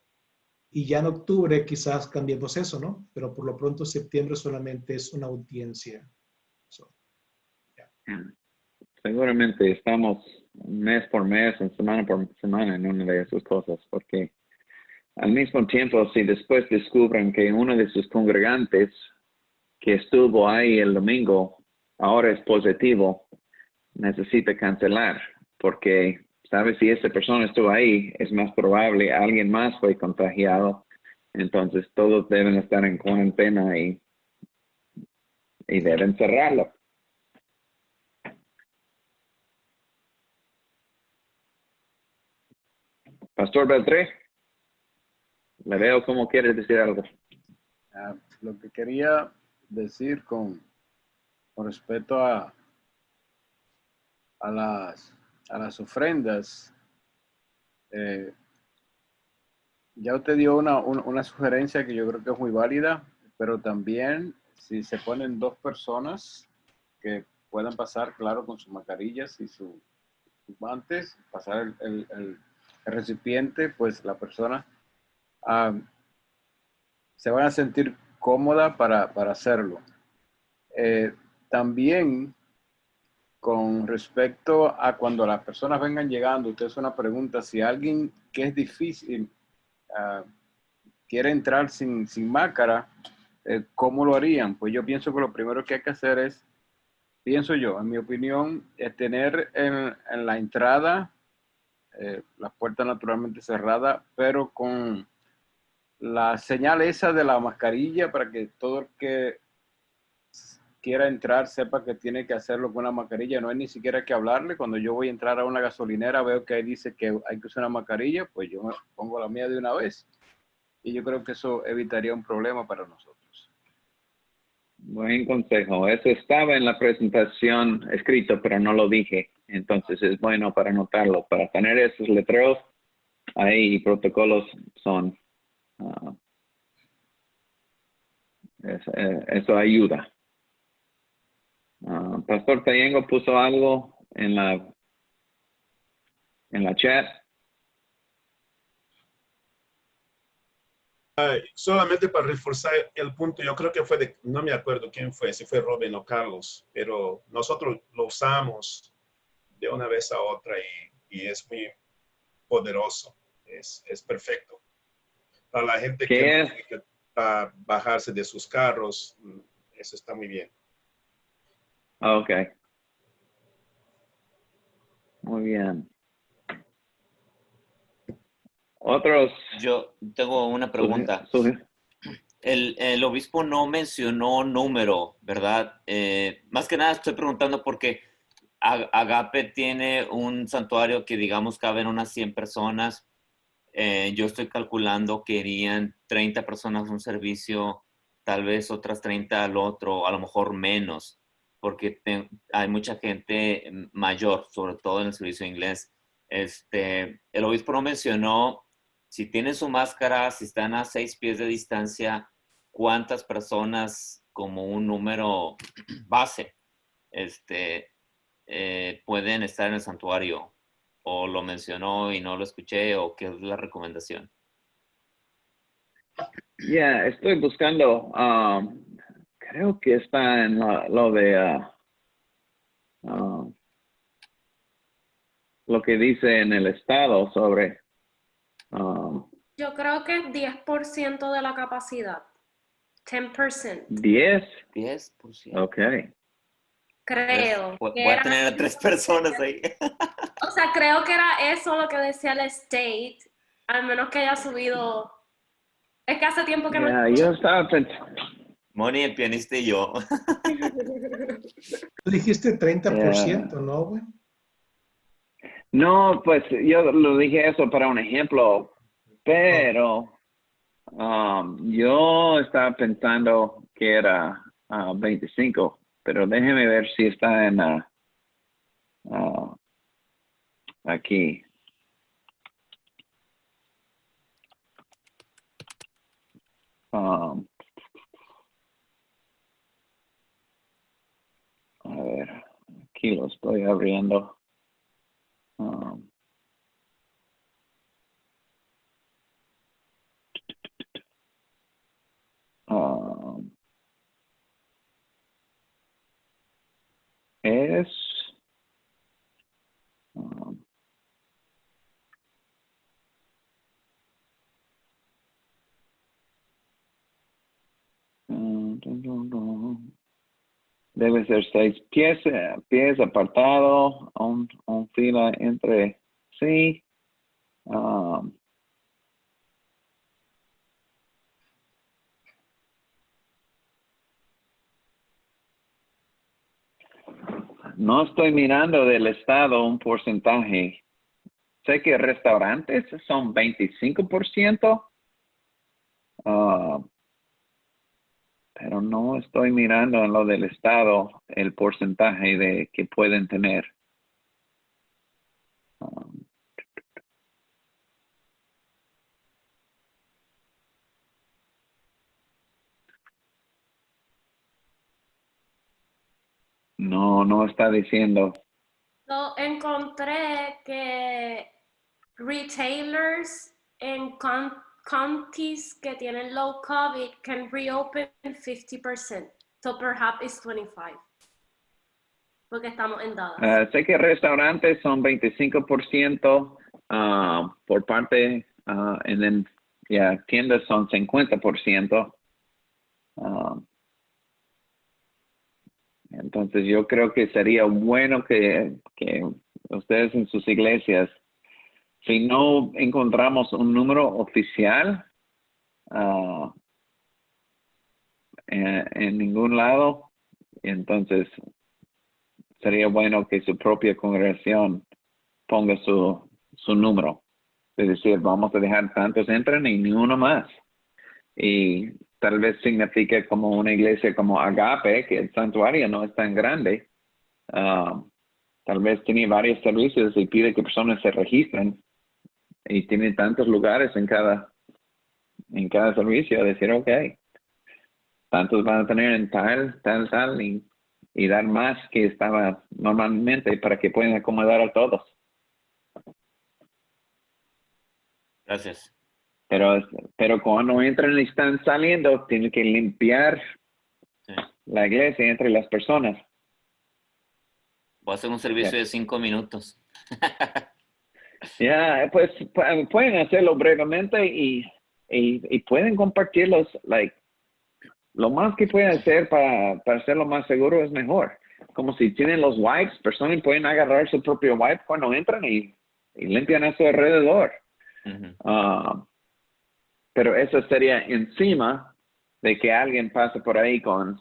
Y ya en octubre quizás cambiemos eso, ¿no? Pero por lo pronto septiembre solamente es una audiencia. Seguramente estamos mes por mes, semana por semana en una de esas cosas, porque al mismo tiempo, si después descubren que uno de sus congregantes que estuvo ahí el domingo ahora es positivo, necesita cancelar, porque sabes si esa persona estuvo ahí, es más probable alguien más fue contagiado, entonces todos deben estar en cuarentena y, y deben cerrarlo. Pastor Beltré, le veo como quiere decir algo. Ah, lo que quería decir con, con respecto a, a, las, a las ofrendas, eh, ya usted dio una, un- una sugerencia que yo creo que es muy válida, pero también si se ponen dos personas que puedan pasar, claro, con sus mascarillas y su- sus guantes, pasar el, el- el- el recipiente, pues la persona ah, se van a sentir cómoda para, para hacerlo. Eh, también con respecto a cuando las personas vengan llegando, usted es una pregunta, si alguien que es difícil ah, quiere entrar sin, sin máscara, eh, ¿cómo lo harían? Pues yo pienso que lo primero que hay que hacer es, pienso yo, en mi opinión, es tener en, en la entrada eh, las puertas naturalmente cerradas, pero con la señal esa de la mascarilla para que todo el que quiera entrar sepa que tiene que hacerlo con una mascarilla. No hay ni siquiera que hablarle. Cuando yo voy a entrar a una gasolinera, veo que ahí dice que hay que usar una mascarilla, pues yo me pongo la mía de una vez. Y yo creo que eso evitaría un problema para nosotros. Buen consejo. Eso estaba en la presentación escrito, pero no lo dije. Entonces es bueno para anotarlo. Para tener esos letreros ahí protocolos son. ah, eh, eso ayuda. Ah, Pastor Tayengo puso algo en la en la chat. Ay, solamente para reforzar el punto, yo creo que fue de, no me acuerdo quién fue, si fue Robin o Carlos, pero nosotros lo usamos de una vez a otra y, y es muy poderoso, es, es perfecto. Para la gente que, tiene que ah, bajarse de sus carros, mm, eso está muy bien. Ah, Ok. Muy bien. Otros. Yo tengo una pregunta. El, el obispo no mencionó número, ¿verdad? Eh, más que nada estoy preguntando porque Agape tiene un santuario que digamos caben unas 100 personas. Eh, yo estoy calculando que irían 30 personas a un servicio, tal vez otras 30 al otro, a lo mejor menos, porque hay mucha gente mayor, sobre todo en el servicio inglés. Este, el obispo no mencionó si tienen su máscara, si están a seis pies de distancia, cuántas personas como un número *clears throat* base este, eh, pueden estar en el santuario. O lo mencionó y no lo escuché, o qué es la recomendación. Ya, estoy buscando, um, creo que está en la- lo de, ah, lo que dice en el estado sobre, um, Yo creo que 10% de la capacidad. 10%, 10, 10%. ok. creo. Voy, a tener a tres personas ahí. *laughs* O sea, creo que era eso lo que decía el state, al menos que haya subido. Es que hace tiempo que no. Ya, yo estaba pensando, Moni, el pianista y yo. *laughs* Tú dijiste 30%, ¿no, güey? no, pues yo lo dije eso para un ejemplo, pero um, yo estaba pensando que era ah, 25, pero déjeme ver si está en ah, ah, aquí. Um, lo estoy abriendo. Um, um, es um, dun, dun, dun. Debe ser seis pies, eh, pies apartado, un, fila entre sí. Um, no estoy mirando del estado un porcentaje. sé que restaurantes son 25%. ah, pero no estoy mirando en lo del estado el porcentaje de que pueden tener. No, no está diciendo. So, encontré que retailers en con- counties que tienen low COVID can reopen 50%. So perhaps it's 25. Porque estamos en Dallas. Ah, sé que restaurantes son 25% ah, por parte, ah, and then, yeah, tiendas son 50%. Ah, entonces yo creo que sería bueno que, que ustedes en sus iglesias, si no encontramos un número oficial ah, en, en ningún lado, entonces sería bueno que su propia congregación ponga su, su número. Es decir, vamos a dejar tantos entren y ni uno más. Y tal vez signifique como una iglesia como Agape, que el santuario no es tan grande. ah, tal vez tiene varios servicios y pide que personas se registren y tiene tantos lugares en cada en cada servicio decir ok tantos van a tener en tal tal tal y y dar más que estaba normalmente para que puedan acomodar a todos. Gracias. Pero, pero cuando entran y están saliendo, tienen que limpiar Sí. la iglesia entre las personas. Voy a hacer un servicio de cinco minutos. *laughs* Ya, pues pu- pueden hacerlo brevemente y, y, y pueden compartirlos, like, lo más que pueden hacer para, para hacerlo más seguro es mejor. Como si tienen los wipes, personas pueden agarrar su propio wipe cuando entran y, y limpian a su alrededor. Ah, pero eso sería encima de que alguien pase por ahí con,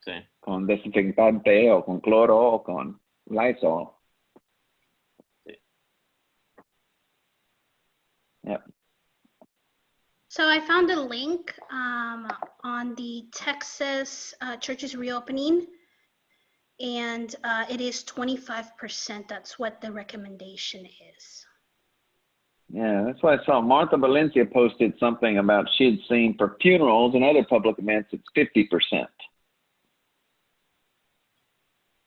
Sí. con desinfectante o con cloro o con Lysol. Yep. So I found a link um, on the Texas uh, churches reopening, and uh, it is 25%. That's what the recommendation is. Yeah, that's why I saw Martha Valencia posted something about she had seen for funerals and other public events, it's 50%.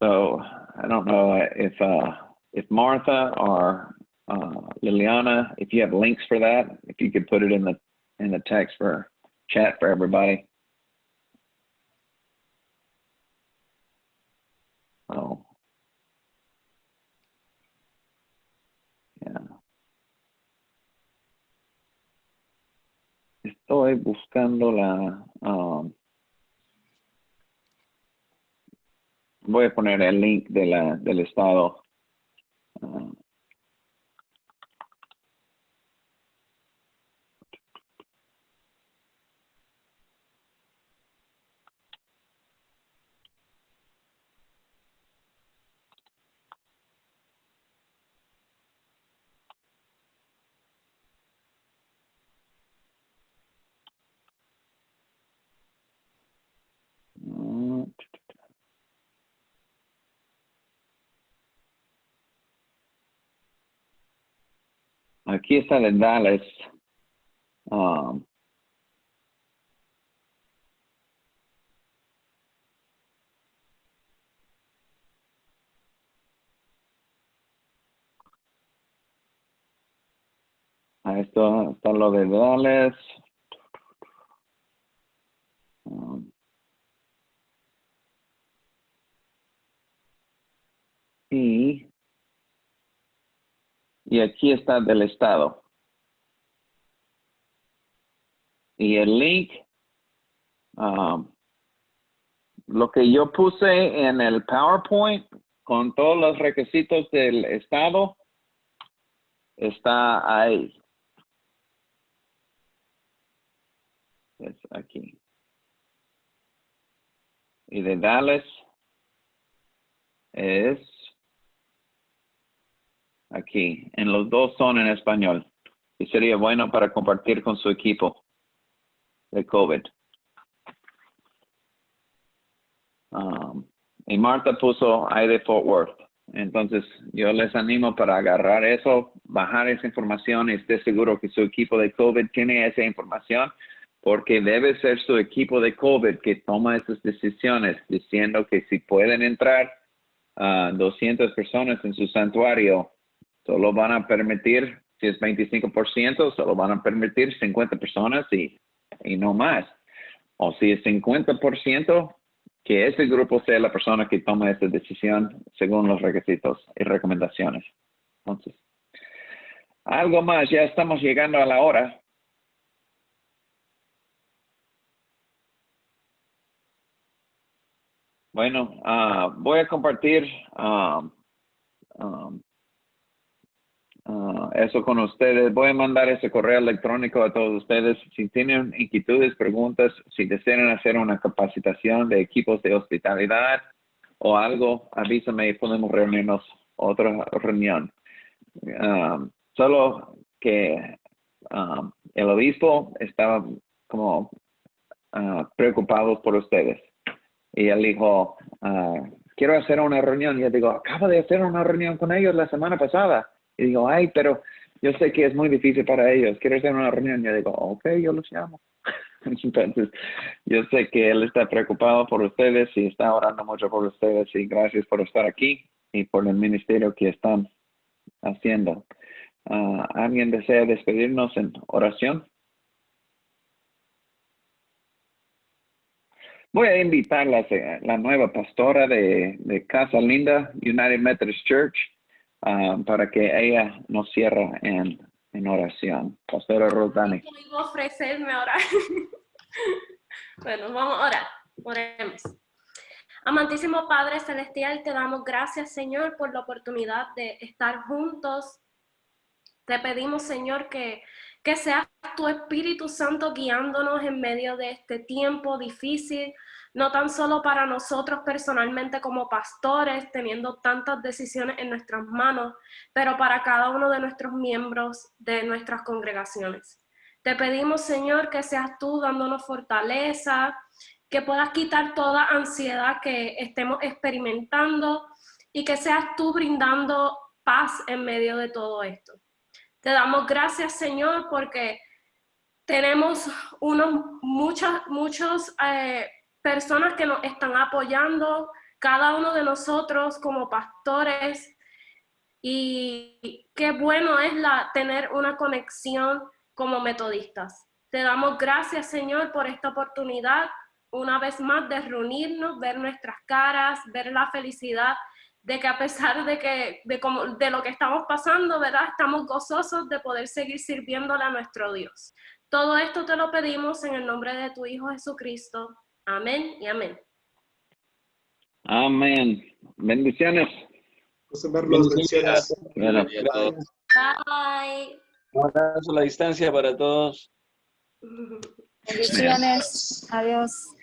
So I don't know if uh, if Martha or uh, Liliana, if you have links for that, if you could put it in the in the text for chat for everybody. Oh. Yeah. Estoy buscando la. um, voy a poner el link de la, del estado. Ah, Aquí está de Dallas. Um, ahí está, está lo de Dallas. Um, y, y aquí está del estado. Y el link, um, lo que yo puse en el PowerPoint con todos los requisitos del estado, está ahí. Es aquí. Y de Dallas es aquí. En los dos son en español. Y sería bueno para compartir con su equipo de COVID. Um, y Marta puso I de Fort Worth. Entonces, yo les animo para agarrar eso, bajar esa información y esté seguro que su equipo de COVID tiene esa información, porque debe ser su equipo de COVID que toma esas decisiones, diciendo que si pueden entrar a 200 personas en su santuario, solo van a permitir, si es 25%, solo van a permitir 50 personas y, y no más. O si es 50%, que ese grupo sea la persona que tome esa decisión según los requisitos y recomendaciones. Entonces, algo más, ya estamos llegando a la hora. Bueno, ah, voy a compartir um, ah, eso con ustedes. Voy a mandar ese correo electrónico a todos ustedes. Si tienen inquietudes, preguntas, si desean hacer una capacitación de equipos de hospitalidad o algo, avísame y podemos reunirnos otra reunión. Um, solo que um, el obispo estaba como preocupado por ustedes. Y él dijo, ah, quiero hacer una reunión. Y yo digo, acabo de hacer una reunión con ellos la semana pasada. Y digo, ay, pero yo sé que es muy difícil para ellos. Quiero hacer una reunión. Yo digo, ok, yo los llamo. *laughs* Entonces, yo sé que él está preocupado por ustedes y está orando mucho por ustedes. Y gracias por estar aquí y por el ministerio que están haciendo. Ah, ¿Alguien desea despedirnos en oración? Voy a invitar a la, la nueva pastora de, de, Casa Linda, United Methodist Church, uh, para que ella nos cierre en, en oración. Pastora Rodani. Quiero ofrecerme ahora. *laughs* bueno, vamos a orar. Oremos. Amantísimo Padre Celestial, te damos gracias, Señor, por la oportunidad de estar juntos. Te pedimos, Señor, que que sea tu Espíritu Santo guiándonos en medio de este tiempo difícil, no tan solo para nosotros personalmente como pastores, teniendo tantas decisiones en nuestras manos, pero para cada uno de nuestros miembros de nuestras congregaciones. Te pedimos, Señor, que seas tú dándonos fortaleza, que puedas quitar toda ansiedad que estemos experimentando y que seas tú brindando paz en medio de todo esto. Te damos gracias, Señor, porque tenemos unos, muchas, muchas eh, personas que nos están apoyando, cada uno de nosotros como pastores, y qué bueno es la, tener una conexión como metodistas. Te damos gracias, Señor, por esta oportunidad, una vez más, de reunirnos, ver nuestras caras, ver la felicidad de que a pesar de, que, de, como, de lo que estamos pasando, ¿verdad? Estamos gozosos de poder seguir sirviéndole a nuestro Dios. Todo esto te lo pedimos en el nombre de tu Hijo Jesucristo. Amén y amén. Amén. Bendiciones. Bendiciones. Bye. Un abrazo a la distancia para todos. *laughs* Bendiciones. Adiós.